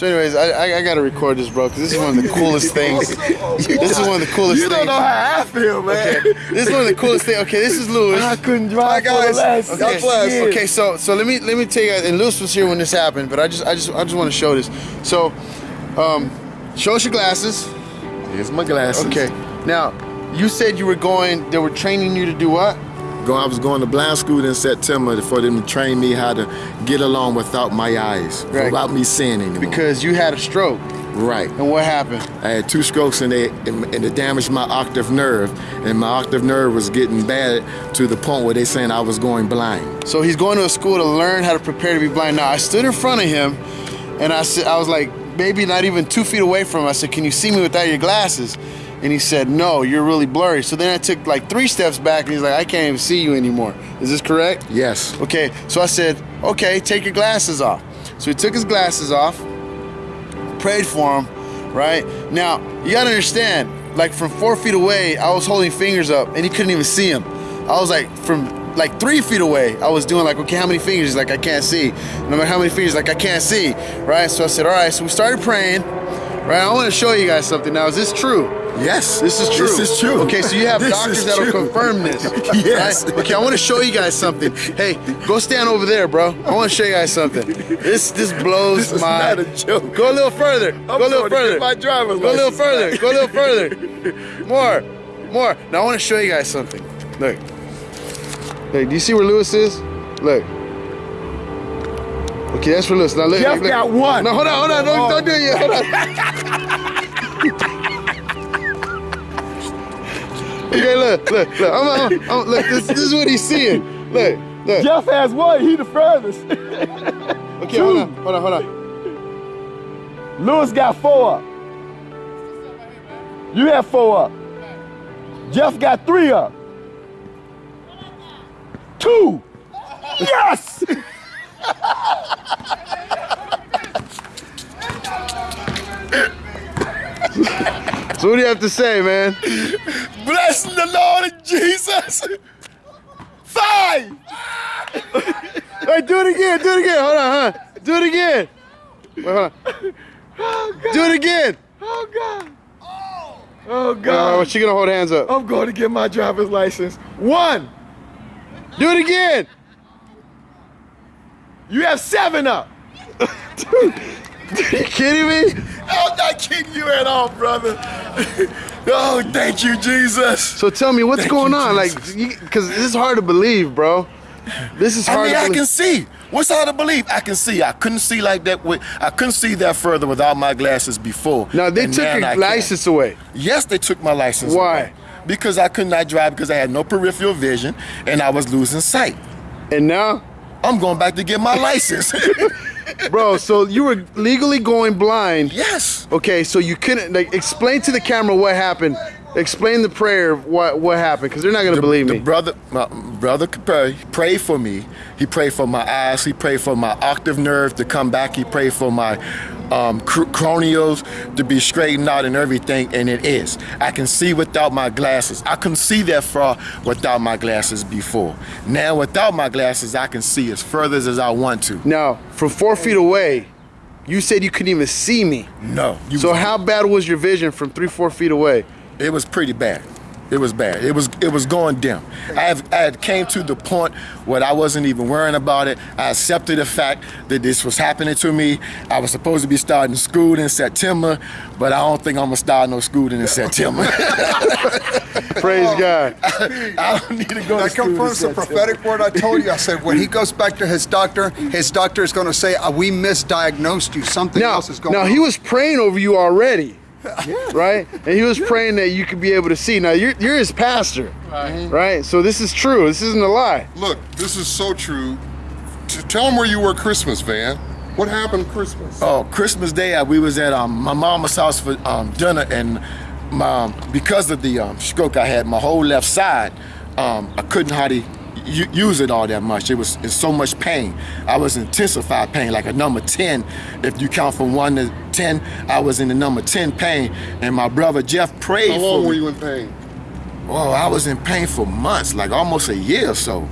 So, anyways, I, I, I gotta record this, bro, because this is one of the coolest things. this is one of the coolest You things. don't know how I feel, man. Okay, this is one of the coolest things. Okay, this is Lewis. I couldn't drive Hi, for the last God six Okay, so so let me let me tell you, and Lewis was here when this happened, but I just I just I just want to show this. So, um, show us your glasses. Here's my glasses. Okay, now you said you were going. They were training you to do what? Go, I was going to blind school in September for them to train me how to get along without my eyes, Right. without me seeing anymore. Because you had a stroke, right. and what happened? I had two strokes and they and it damaged my octave nerve, and my octave nerve was getting bad to the point where they saying I was going blind. So he's going to a school to learn how to prepare to be blind. Now I stood in front of him, and I said I was like maybe not even two feet away from him. I said, "Can you see me without your glasses?" And he said, "No, you're really blurry." So then I took like three steps back, and he's like, "I can't even see you anymore." Is this correct? Yes. Okay, so I said, okay, take your glasses off. So he took his glasses off, prayed for him, right? Now, you gotta understand, like from four feet away, I was holding fingers up and he couldn't even see him. I was like, from like three feet away, I was doing like, okay, how many fingers? He's like, I can't see. No matter how many fingers, like, I can't see, right? So I said, all right, so we started praying, right? I wanna show you guys something now. Is this true? Yes. This is true. This is true. Okay, so you have doctors that'll true. confirm this. Yes. right? Okay, I want to show you guys something. Hey, go stand over there, bro. I want to show you guys something. This this blows This is my. not a joke. Go a little further. Go a little further. my driver's Go a little further. Go a little further. More, more. Now I want to show you guys something. Look. Look. Do you see where Lewis is? Look. Okay, that's for Lewis. Now look. Jeff look, look. got one. No, hold on, hold on. Don't, don't do it yet. Hold on. Okay, look, look, look. I'm, I'm, I'm, look, this, this is what he's seeing. Look, look. Jeff has one. He the furthest. Okay, hold on, hold on, hold on. Lewis got four up. You have four up. Jeff got three up. Two. Yes. So what do you have to say, man? Bless the Lord Jesus. Five. Hey, do it again, do it again. Hold on, huh? Do it again. Wait, hold on. Do it again. Oh God. Oh Uh, God. she gonna hold hands up. I'm going to get my driver's license. One. Do it again. You have seven up. Are you kidding me? I'm not kidding you at all, brother. oh, thank you, Jesus. So tell me, what's Thank going you, on? Like, because this is hard to believe, bro. This is hard. I mean, I can see. What's hard to believe? I can see. I couldn't see like that. With, I couldn't see that further without my glasses before. now they And took your I can. license away. Yes, they took my license. Why? away. Because I could not drive because I had no peripheral vision and I was losing sight. And now, I'm going back to get my license. bro, so you were legally going blind. yes. Okay, so you couldn't like explain to the camera what happened. Explain the prayer what what happened, because they're not gonna The- believe the me. brother, my brother could pray, pray for me. He prayed for my eyes. He prayed for my octave nerve to come back. He prayed for my um, cr- cranials to be straightened out and everything, and it is. I can see without my glasses. I couldn't see that far without my glasses before. Now, without my glasses, I can see as further as I want to. Now, from four feet away, you said you couldn't even see me. No. You So how bad was your vision from three, four feet away? It was pretty bad. It was bad. It was it was going dim. I have I had came to the point where I wasn't even worrying about it. I accepted the fact that this was happening to me. I was supposed to be starting school in September, but I don't think I'm gonna start no school in September. Praise God. I don't need to go That school confirms the prophetic word I told you. I said when he goes back to his doctor, his doctor is going to say, uh, "We misdiagnosed you. Something Now, else is going now on." he was praying over you already, right? And he was praying that you could be able to see. Now you're you're his pastor, right? So this is true. This isn't a lie. Look, this is so true. T- tell him where you were Christmas, Van. What happened Christmas? Oh, Christmas Day, uh, we was at um, my mama's house for um, dinner, and my, um, because of the um, stroke I had, my whole left side, um, I couldn't hardly u- use it all that much. It was it's so much pain. I was in intensified pain, like a number ten. If you count from one to ten, I was in the number ten pain. And my brother Jeff prayed How for long me. were you in pain? Oh, I was in pain for months, like almost a year or so.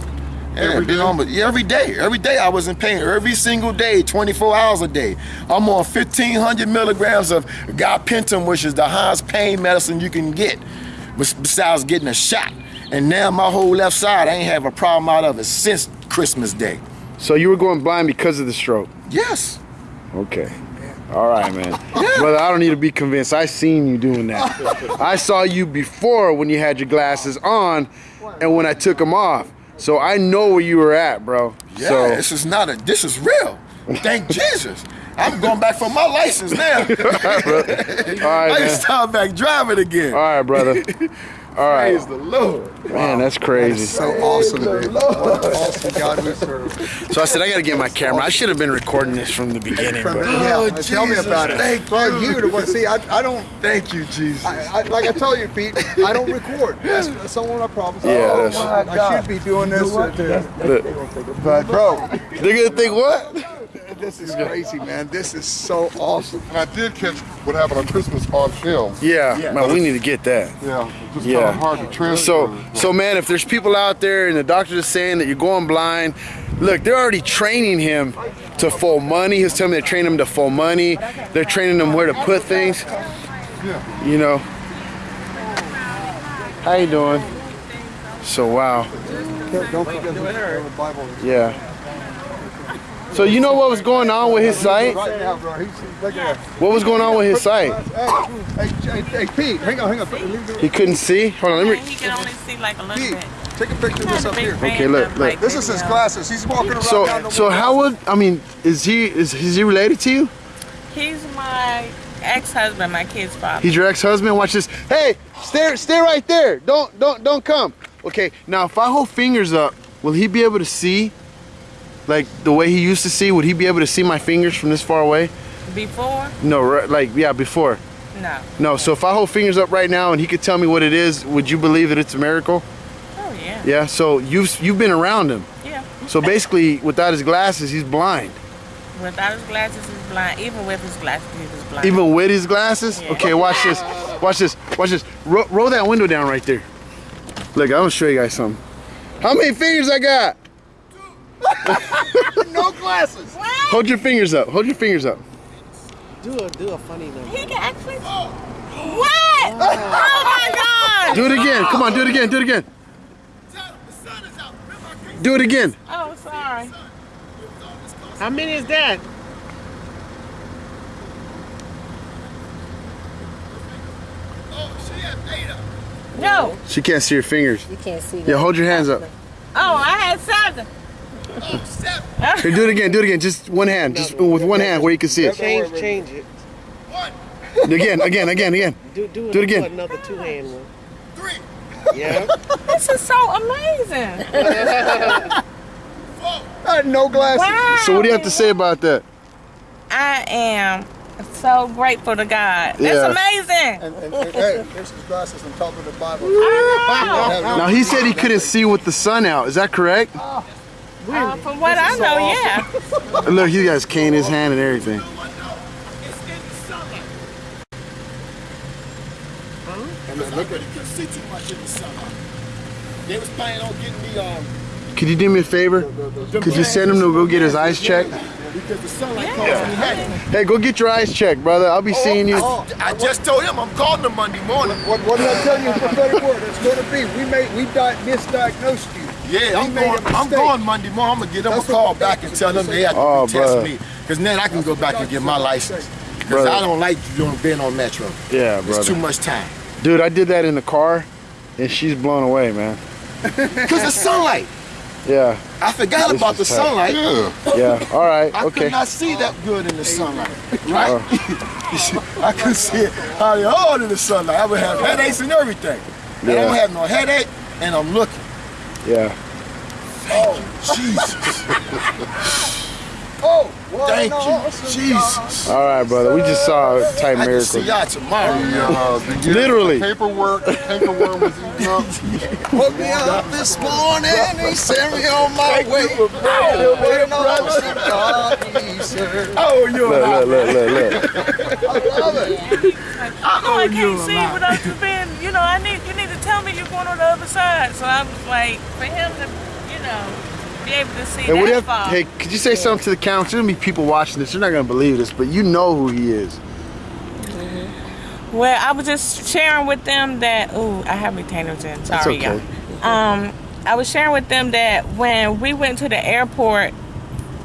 Yeah, Every day? but yeah, every day. Every day I was in pain. Every single day, 24 hours a day. I'm on 1,500 milligrams of gabapentin, which is the highest pain medicine you can get, besides getting a shot. And now my whole left side, I ain't have a problem out of it since Christmas Day. So you were going blind because of the stroke. Yes. Okay. All right, man. Brother, I don't need to be convinced. I seen you doing that. I saw you before when you had your glasses on and when I took them off. So I know where you were at, bro. Yeah, so this is not a. This is real. Thank Jesus. I'm going back for my license now. all right, I can man. start back driving again. All right, brother. All right. Praise the Lord. Man, that's crazy. So awesome, dude. What an awesome God we serve. So I said I got to get my camera. I should have been recording this from the beginning, From- but yeah, Oh, tell me about it. thank Bro, you. you the one. See, I, I don't. Thank you, Jesus. I, I, like I tell you, Pete, I don't record. That's, that's one of my problems. Yeah, Oh, that's- I should be doing this. uh, to- but bro, they're gonna think what? This is crazy, man. This is so awesome. And I did catch what happened on Christmas on film. Yeah, man, we need to get that. Yeah, it's just Yeah. kind of hard to transfer. So, so man, if there's people out there and the doctor is saying that you're going blind, look, they're already training him to full money. He's telling me they're training him to full money. They're training him where to put things. Yeah. You know. How you doing? So wow, Don't forget the Bible. yeah. So you know what was going on with his sight? Right now, bro. He's, look at that. What was going on with his sight? Hey, hey, hey, Pete, hang on, hang on. He couldn't see. Hold on, let me... He me. can only see like a little Pete, bit. take a picture of this up here. Okay, look, look. This is his glasses. He's walking around So, down the so how would I mean? Is he is, is he related to you? He's my ex-husband, my kid's father. He's your ex-husband. Watch this. Hey, stay, stay right there. Don't, don't, don't come. Okay. Now, if I hold fingers up, will he be able to see, like the way he used to see? Would he be able to see my fingers from this far away? Before? No, right, like yeah, before. No. No. So if I hold fingers up right now and he could tell me what it is, would you believe that it's a miracle? Oh yeah. Yeah. So you've you've been around him. Yeah. So basically, without his glasses, he's blind. Without his glasses, he's blind. Even with his glasses, he was blind. Even with his glasses? Yeah. Okay, watch this. Watch this. Watch this. Ro- roll that window down right there. Look, I'm gonna show you guys something. How many fingers I got? no glasses. Hold your fingers up. Hold your fingers up. Do a do a funny number. He can actually. What? Oh. oh my God! Do it again. Come on, do it again. Do it again. Do it again. Oh, sorry. How many is that? No. She can't see your fingers. You can't see Yeah, hold your hands up. Oh, I had seven. Here, do it again. Do it again. Just one hand. Just with one hand where you can see it. Change change it. One. Again, again, again, again. Do do, Do it again. another two hand one. Three. Yeah. This is so amazing. I had no glasses. Wow. So what do you have to say about that? I am so grateful to God. That's Yeah. amazing. And, and, and, hey, there's his glasses on top of the Bible. I. Now he said he couldn't see with the sun out. Is that correct? Oh. Uh, from what I know, yeah. Look, he got his cane in his hand and everything. They was planning on getting me um Could you do me a favor? Could you send him to go get his eyes checked? because the sunlight caused me headache. Hey, go get your eyes checked, brother. I'll be seeing you. I just told him I'm calling him Monday morning. What, what did I tell you in prophetic word? It's going to be. We made we di- misdiagnosed you. Yeah, I'm going. I'm going Monday morning. I'm gonna get them That's a what call the back and tell them they have to Oh, test bruh. me, because then I can go back and get my license. Because I don't like doing being on Metro. Yeah, It's too much time. Dude, I did that in the car, and she's blown away, man. Because the sunlight. Yeah, I forgot This about the tight. sunlight. Yeah. yeah. All right, I okay. could not see that good in the sunlight, right? Oh. I couldn't see it hardly all in the sunlight. I would have headaches and everything. And I don't have no headache, and I'm looking. Yeah. Thank Oh Jesus, Oh, well, thank no, you, awesome. Jesus. All right, brother. We just saw a type I can see miracle. y'all tomorrow. Uh, the, yeah, Literally. The paperwork, the paperwork was eating up. Woke me up this morning, he sent me on my way. Waiting on some God we. Oh, you Look, look, look, look, look. I love it. I know I can't see without you being, you know, I need you need to tell me you're going on the other side. So I was like, for him to, you know, be able to see Hey, what do you that have, far. hey, could you say something to the camera? There's gonna be people watching this. They're not gonna believe this, but you know who he is. Well, I was just sharing with them that. Ooh, I have retainers in. Sorry, okay. y'all. Um, I was sharing with them that when we went to the airport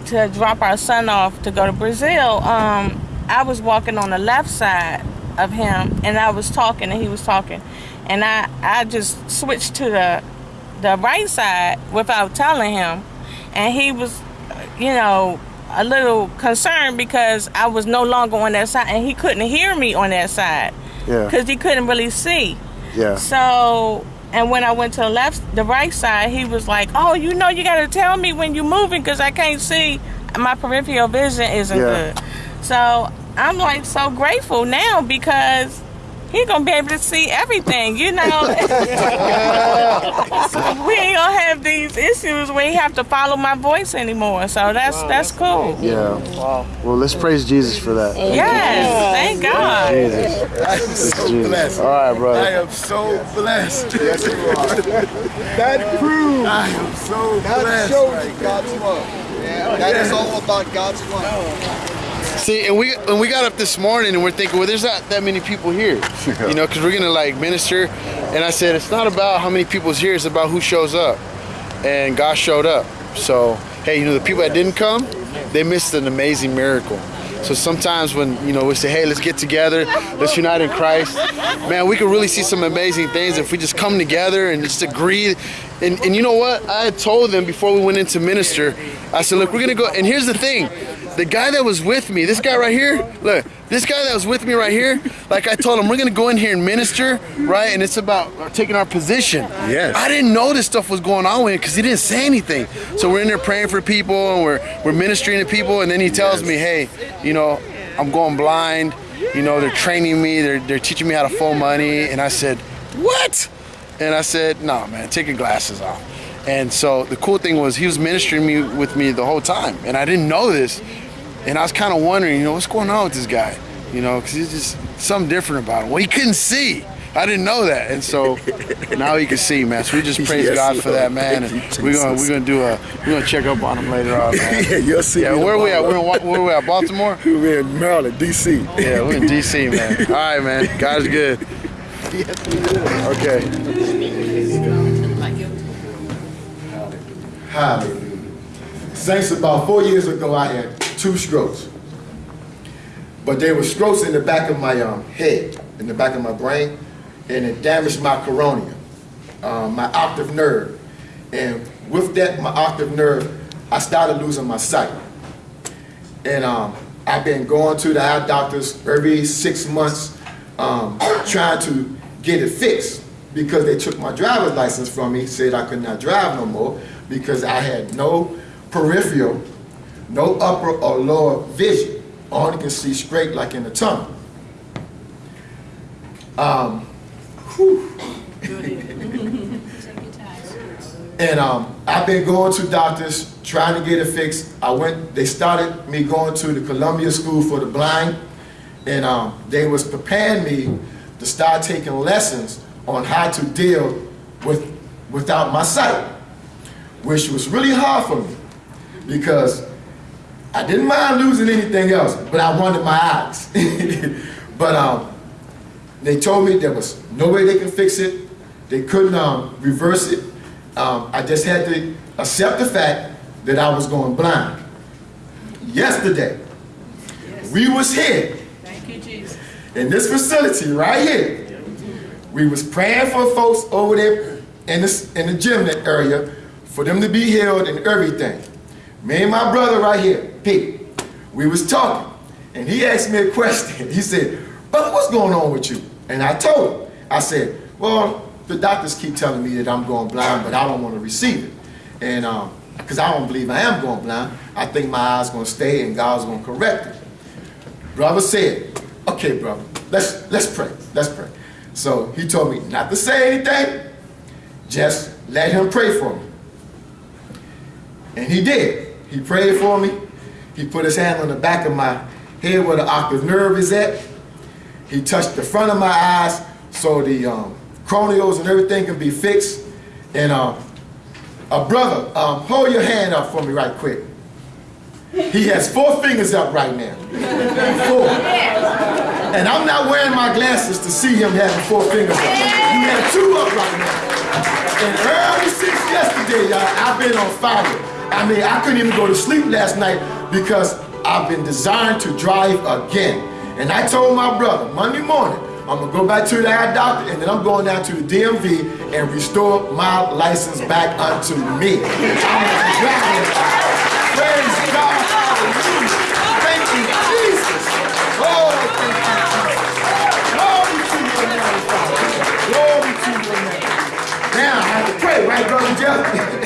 to drop our son off to go to Brazil, um, I was walking on the left side of him, and I was talking, and he was talking, and I I just switched to the the right side without telling him, and he was, you know. A little concerned because I was no longer on that side and he couldn't hear me on that side Yeah. because he couldn't really see. Yeah. So, and when I went to the left, the right side, he was like, "Oh, you know, you got to tell me when you're moving because I can't see. My peripheral vision isn't Yeah. good." So I'm like so grateful now because he gonna be able to see everything. You know, So we ain't gonna have these issues where he have to follow my voice anymore. So that's that's cool. Yeah. Well, let's praise Jesus for that. Yes, thank God. Jesus. so Jesus. blessed. All right, I am so blessed. Yes, That proves, I am so that blessed. shows you God's love. Yeah, that is all about God's love. See, and we and we got up this morning and we're thinking, well, there's not that many people here, you know, because we're gonna like minister. And I said, it's not about how many people's here; it's about who shows up. And God showed up. So, hey, you know, the people that didn't come, they missed an amazing miracle. So sometimes when you know we say, hey, let's get together, let's unite in Christ, man, we can really see some amazing things if we just come together and just agree. And, and you know what? I had told them before we went into minister, I said, look, we're gonna go. And here's the thing, the guy that was with me, this guy right here, look, this guy that was with me right here, like I told him, we're gonna go in here and minister, right? And it's about taking our position. Yes. I didn't know this stuff was going on with him because he didn't say anything. So we're in there praying for people and we're we're ministering to people, and then he tells me, hey, you know, I'm going blind. You know, they're training me, they're they're teaching me how to fold money, and I said, what? And I said, no, man, take your glasses off. And so the cool thing was he was ministering me with me the whole time, and I didn't know this. And I was kind of wondering, you know, what's going on with this guy? You know, because he's just something different about him. Well, he couldn't see. I didn't know that, and so now he can see, man. So we just praise Yes, God for Lord. that, uh, man. And we're gonna we're gonna do a we're gonna check up on him later on, man. yeah, you'll see. Yeah, me where we at? We're in, where we at? Baltimore? We're in Maryland, D.C. Yeah, we're in DC, man. All right, man. God's good. Okay. Hallelujah. Saints, about four years ago, I had two strokes. But they were strokes in the back of my um, head, in the back of my brain, and it damaged my cornea, um, my octave nerve. And with that, my octave nerve, I started losing my sight. And um, I've been going to the eye doctors every six months, um, trying to get it fixed because they took my driver's license from me, said I could not drive no more because I had no peripheral, no upper or lower vision. Only can see straight like in a tunnel. Um. And um, I've been going to doctors trying to get it fixed. I went. They started me going to the Columbia School for the Blind, and um, they was preparing me to start taking lessons on how to deal with without my sight, which was really hard for me because I didn't mind losing anything else, but I wanted my eyes. but um, they told me there was no way they could fix it. They couldn't um, reverse it. Um, I just had to accept the fact that I was going blind. Yesterday, we was here in this facility right here. We was praying for folks over there in this in the gym area for them to be healed and everything. Me and my brother right here, Pete, we was talking, and he asked me a question. He said, "Brother, what's going on with you?" And I told him, I said, "Well, the doctors keep telling me that I'm going blind, but I don't want to receive it, and um, because I don't believe I am going blind. I think my eyes going to stay, and God's going to correct it." Brother said, "Okay, brother, let's let's pray. Let's pray." So he told me not to say anything, just let him pray for me. And he did. He prayed for me. He put his hand on the back of my head where the octave nerve is at. He touched the front of my eyes so the um, and everything can be fixed. And um, A brother, um, hold your hand up for me right quick. He has four fingers up right now. Four. And I'm not wearing my glasses to see him having four fingers up. He had two up right now. And early since yesterday, y'all, I've been on fire. I mean, I couldn't even go to sleep last night because I've been designed to drive again. And I told my brother Monday morning, I'm gonna go back to the eye doctor and then I'm going down to the DMV and restore my license back unto me. Praise God. Thank you, Jesus. Oh, thank you. Glory to your. Glory to. Now I have to pray, right, Brother Jeff?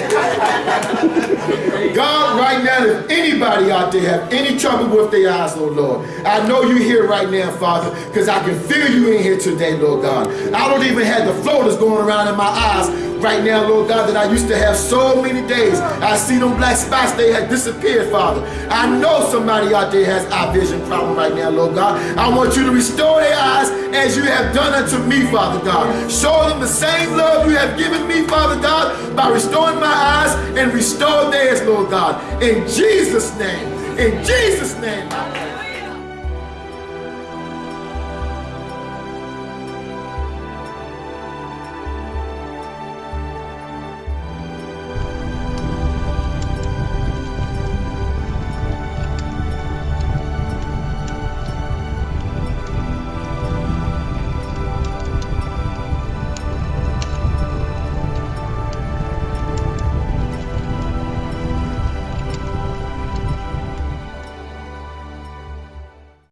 God, right now, if anybody out there have any trouble with their eyes, Lord, Lord, I know you're here right now, Father, because I can feel you in here today, Lord God. I don't even have the flow that's going around in my eyes right now, Lord God, that I used to have so many days. I see them black spots, they have disappeared, Father. I know somebody out there has eye vision problem right now, Lord God. I want you to restore their eyes as you have done unto me, Father God. Show them the same love you have given me, Father God, by restoring my eyes and restore theirs, Lord God. In Jesus' name, in Jesus' name,